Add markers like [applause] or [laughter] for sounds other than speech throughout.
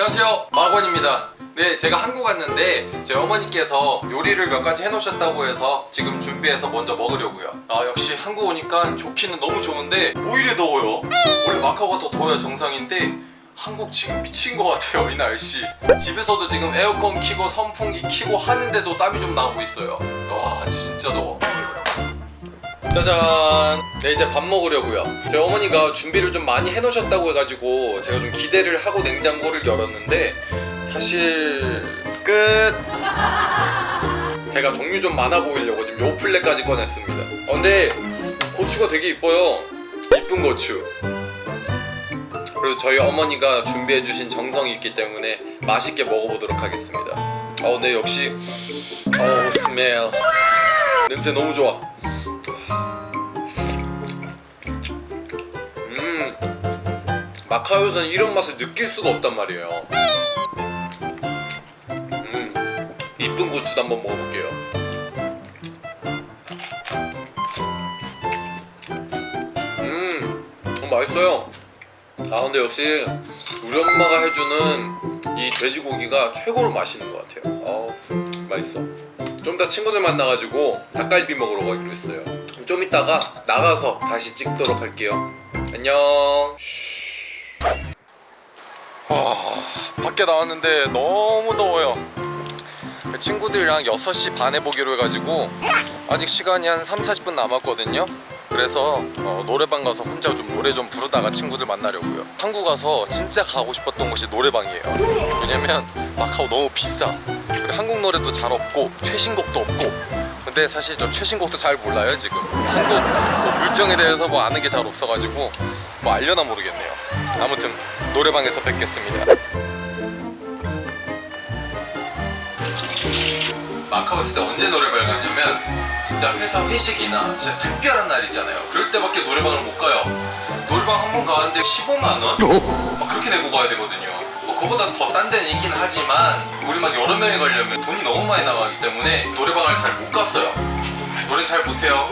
안녕하세요. 마건입니다. 네 제가 한국 왔는데 제 어머니께서 요리를 몇 가지 해놓으셨다고 해서 지금 준비해서 먼저 먹으려고요. 아 역시 한국 오니까 좋기는 너무 좋은데 뭐 이래 더워요. 원래 마카오가 더 더워야 정상인데 한국 지금 미친 것 같아요 이 날씨. 집에서도 지금 에어컨 키고 선풍기 키고 하는데도 땀이 좀 나고 있어요. 와 진짜 더워 짜잔. 네 이제 밥 먹으려고요. 제 어머니가 준비를 좀 많이 해놓으셨다고 해가지고 제가 좀 기대를 하고 냉장고를 열었는데 사실 끝. 제가 종류 좀 많아 보이려고 지금 요플레까지 꺼냈습니다. 어, 근데 고추가 되게 이뻐요. 이쁜 고추. 그리고 저희 어머니가 준비해주신 정성이 있기 때문에 맛있게 먹어보도록 하겠습니다. 어 근데 역시. 어 스멜 냄새 너무 좋아 마카오에서는 이런 맛을 느낄 수가 없단 말이에요. 음 이쁜 고추도 한번 먹어볼게요. 음 맛있어요. 아 근데 역시 우리 엄마가 해주는 이 돼지고기가 최고로 맛있는 것 같아요. 어우 맛있어. 좀 이따 친구들 만나가지고 닭갈비 먹으러 가기로 했어요. 좀 이따가 나가서 다시 찍도록 할게요. 안녕 와 밖에 나왔는데 너무 더워요. 친구들이랑 6시 반에 보기로 해가지고 아직 시간이 한 3, 40분 남았거든요. 그래서 어, 노래방 가서 혼자 좀 노래 좀 부르다가 친구들 만나려고요. 한국 가서 진짜 가고 싶었던 곳이 노래방이에요. 왜냐면 마카오 너무 비싸. 그리고 한국 노래도 잘 없고 최신곡도 없고. 근데 사실 저 최신곡도 잘 몰라요 지금. 한국 뭐 물정에 대해서 뭐 아는 게 잘 없어가지고 뭐 알려나 모르겠네요 아무튼 노래방에서 뵙겠습니다. 마카오 있을 때 언제 노래방을 가냐면 진짜 회사 회식이나 진짜 특별한 날 있잖아요. 그럴 때밖에 노래방을 못 가요. 노래방 한 번 가는데 15만 원? 막 그렇게 내고 가야 되거든요. 뭐 그거보다 더 싼 데는 있긴 하지만 우리 막 여러 명이 가려면 돈이 너무 많이 나가기 때문에 노래방을 잘 못 갔어요. 노래 잘 못해요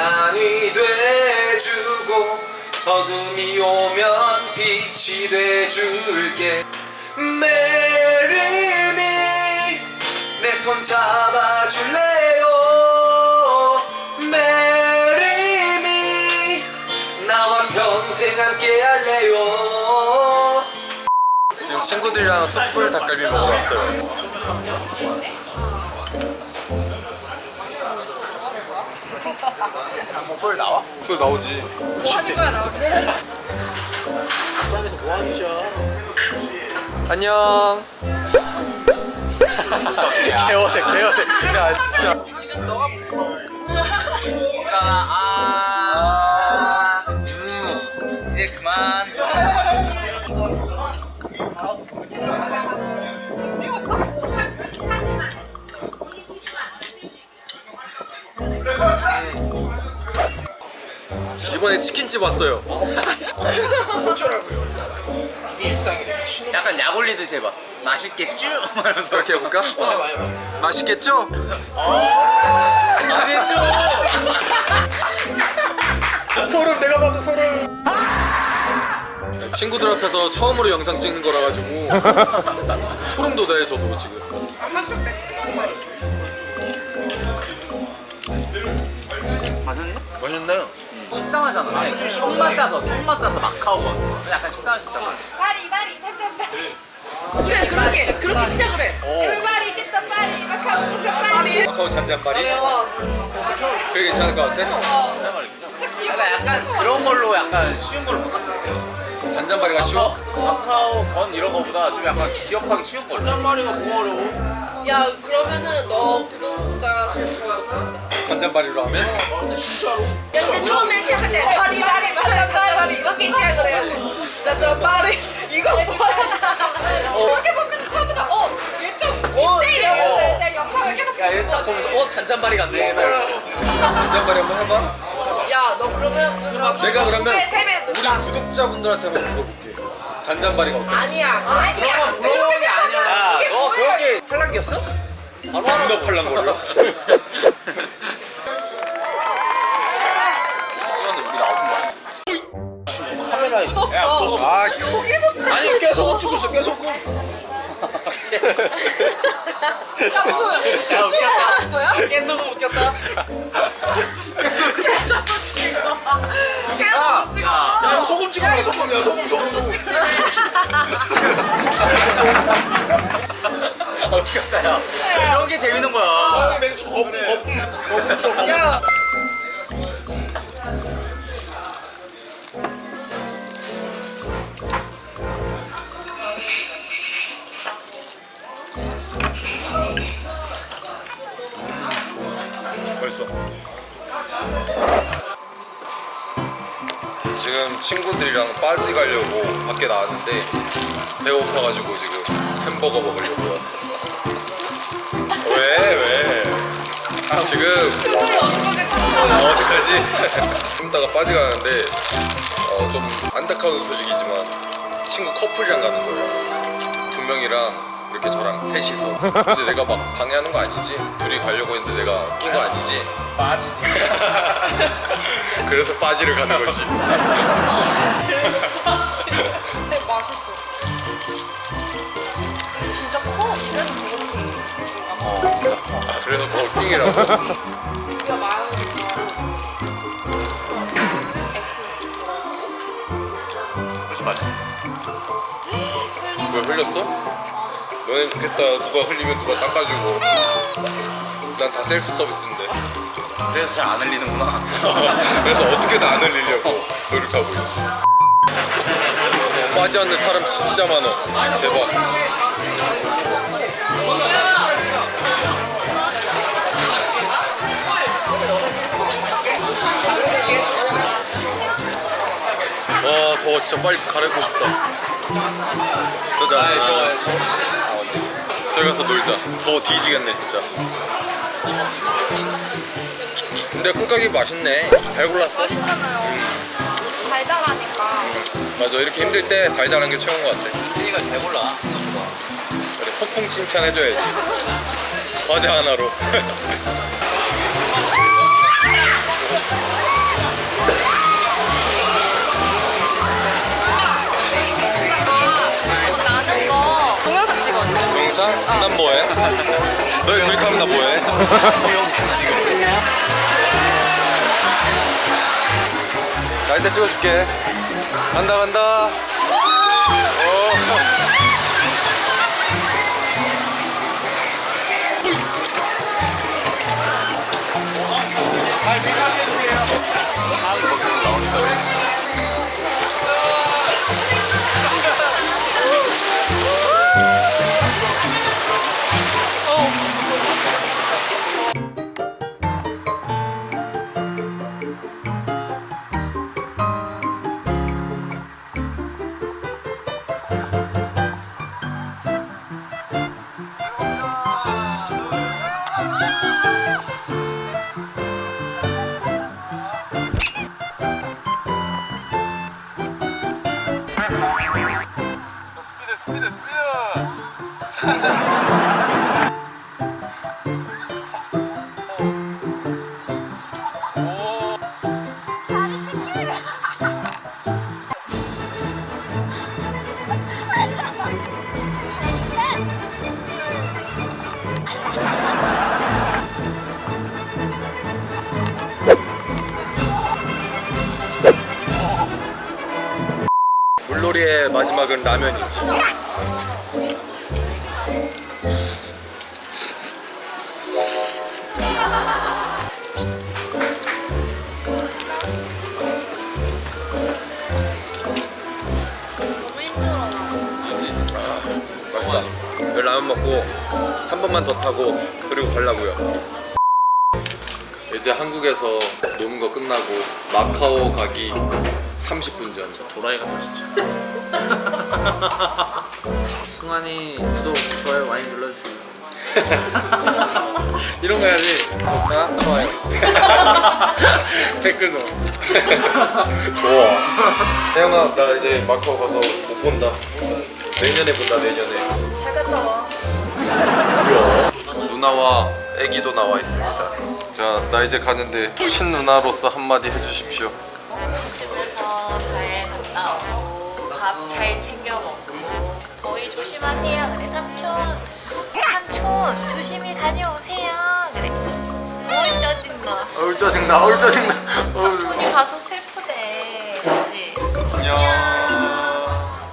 산이 돼주고 어둠이 오면 빛이 돼줄게. Marry me 내 손 잡아줄래요? Marry me 나와 평생 함께 할래요? 지금 친구들이랑 숯불 닭갈비 먹으러 왔어요 소리 나와? 소리 나오지 하는 거야 나. 식당에서 뭐 짓이야? 안녕 [laughs] 개어색 개어색 야 진짜 이번에 치킨집 왔어요 어쩌라고요? 이게 일상이래. 약간 약 올리듯이 해봐 맛있겠죠? 말면서 [laughs] 그렇게 해볼까? 해봐 해봐. 맛있겠죠? 맛있죠? [laughs] 소름 내가 봐도 소름 친구들 앞에서 처음으로 영상 찍는 거라 가지고 소름 돋아요 저도 지금 식상하잖아. 아니, 손맛 따서 손맛 따서 마카오 같은 거 약간 진짜 파리 파리 텐텐 파리. 그래 그렇게 그렇게 시작을 해. everybody 진짜 파리 마카오 진짜 파리. 마카오 잔잔바리? 어. 되게 괜찮을 것 같아? 귀여워 그러니까 약간 그런 걸로 약간 쉬운 걸로 바꿨으면 돼요. 잔잔바리가 쉬워? 마카오 건 이런 거보다 좀 약간 기억하기 쉬운 걸로. 한 마리가 뭐 어려워? 야 그러면은 너 구독자 수좋 잔잔바리로 하면? 아 근데 진짜로? 야 이제 처음에 시작할 때 파리 파리 파리 파리 이렇게 시작을 해야 돼. 짜짜 파리 이거 뭐야? 이렇게 보면 처음부터 어 1.5대 이러면서 이제 영상을 계속 야 얘 딱 보면서 어 잔잔바리 같네 잔잔바리 한번 해봐 야 너 그러면 내가 그러면 우리. 구독자분들한테 한번 물어볼게 잔잔바리가 어때? 아니야. 아니야. 물어보는 게 아니야. 야너 그렇게 팔랑귀였어? 바로 하라 존나 팔랑거려 라인 묻었어. 아 여기서 아니 깨소금 찍고 있어 깨소금 야 무슨 집중하는 거야? 계속 웃겼다. 계속 찍어. 계속 찍어. 야 이거 소금 찍어봐 소금 야 소금 소금 소금 웃겼다 야. 이런 게 재밌는 거야. 아 맥주 거품 거품 거품 줘 거품 야. 벌써 지금 친구들이랑 빠지 가려고 밖에 나왔는데 배고파가지고 지금 햄버거 먹으려고요 왜 왜? 아, 지금 어, 어색하지? [laughs] 좀 이따가 빠지 가는데 어, 좀 안타까운 소식이지만 친구 커플이랑 가는 거예요 두 명이랑 이렇게 저랑 셋이서 근데 내가 막 방해하는 거 아니지? 둘이 가려고 했는데 내가 낀 거 아니지? 빠지지. [laughs] 그래서 빠지를 가는 거지 근데 맛있어. 진짜 커. 그래서 저렇게. 아, 그래서 더 킹이라고? 말하는 그렇지 맞아. 그걸 흘렸어? 너네 좋겠다. 누가 흘리면 누가 닦아주고. 난 다 셀프 서비스인데. 그래서 잘 안 흘리는구나. [laughs] 그래서 어떻게든 안 흘리려고 노력하고 있지. 빠지 않는 사람 진짜 많아. 대박. 와 더워. 진짜 빨리 갈아입고 싶다. 짜잔 저기 가서 놀자. 더워 뒤지겠네 진짜. 근데 꿀깍이 맛있네. 잘 골랐어? 맛있잖아요. 달달하니까. 맞아. 이렇게 힘들 때 달달한 게 최고인 것 같아. 이가 잘 골라. 그래 폭풍 칭찬해줘야지. 과자 하나로 [laughs] [laughs] 동영상? 난 뭐해? 너희 둘이 타면 나 뭐해? 나 이따 찍어줄게 간다 간다 물놀이의 마지막은 라면이지. 라면 먹고 한 번만 더 타고 그리고 가려고요. 이제 한국에서 노는 거 끝나고 마카오 가기 30분 전. 도라이 같다 진짜. [laughs] 승환이 구독 좋아요 많이 눌러주세요. [laughs] 이런 거 해야지. 구독과 좋아요. [laughs] 댓글도 좋아. 태영아 나 이제 마카오 가서 못 본다. 내년에 본다 내년에. 잘 갔다 와. 누나와 애기도 나와 있습니다. 자 나 이제 가는데 친 누나로서 한마디 해주십시오 과일 챙겨 먹고 더위 조심하세요. 그래 삼촌. 삼촌 조심히 다녀오세요. 그래. 어이 짜증나 어이 짜증나 어이 짜증나 삼촌이 가서 슬프대. 그지 안녕.